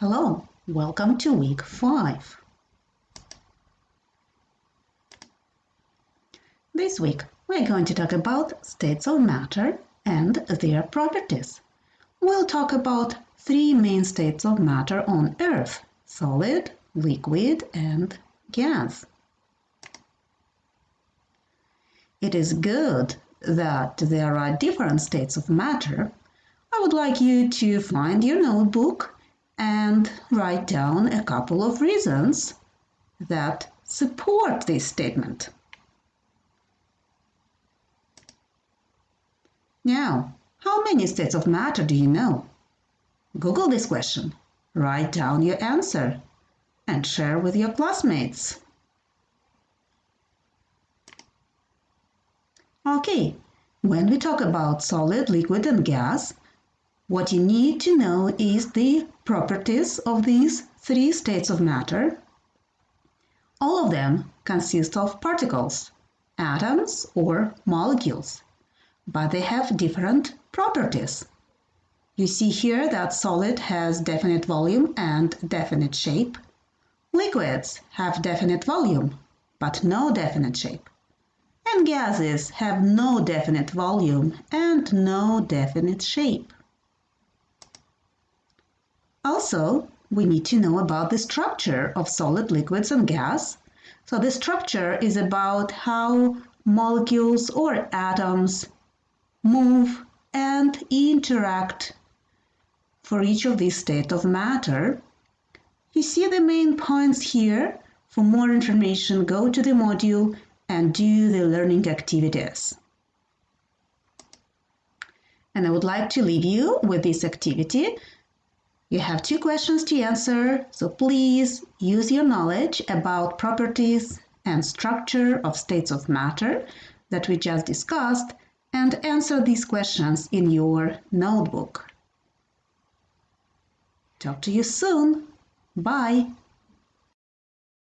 Hello, welcome to week 5. This week we're going to talk about states of matter and their properties. We'll talk about three main states of matter on Earth solid, liquid, and gas. It is good that there are different states of matter. I would like you to find your notebook and write down a couple of reasons that support this statement. Now, how many states of matter do you know? Google this question, write down your answer, and share with your classmates. Okay, when we talk about solid, liquid, and gas, what you need to know is the properties of these three states of matter. All of them consist of particles, atoms, or molecules, but they have different properties. You see here that solid has definite volume and definite shape. Liquids have definite volume, but no definite shape. And gases have no definite volume and no definite shape. Also, we need to know about the structure of solid liquids and gas. So the structure is about how molecules or atoms move and interact for each of these states of matter. You see the main points here. For more information, go to the module and do the learning activities. And I would like to leave you with this activity you have two questions to answer, so please use your knowledge about properties and structure of states of matter that we just discussed and answer these questions in your notebook. Talk to you soon. Bye.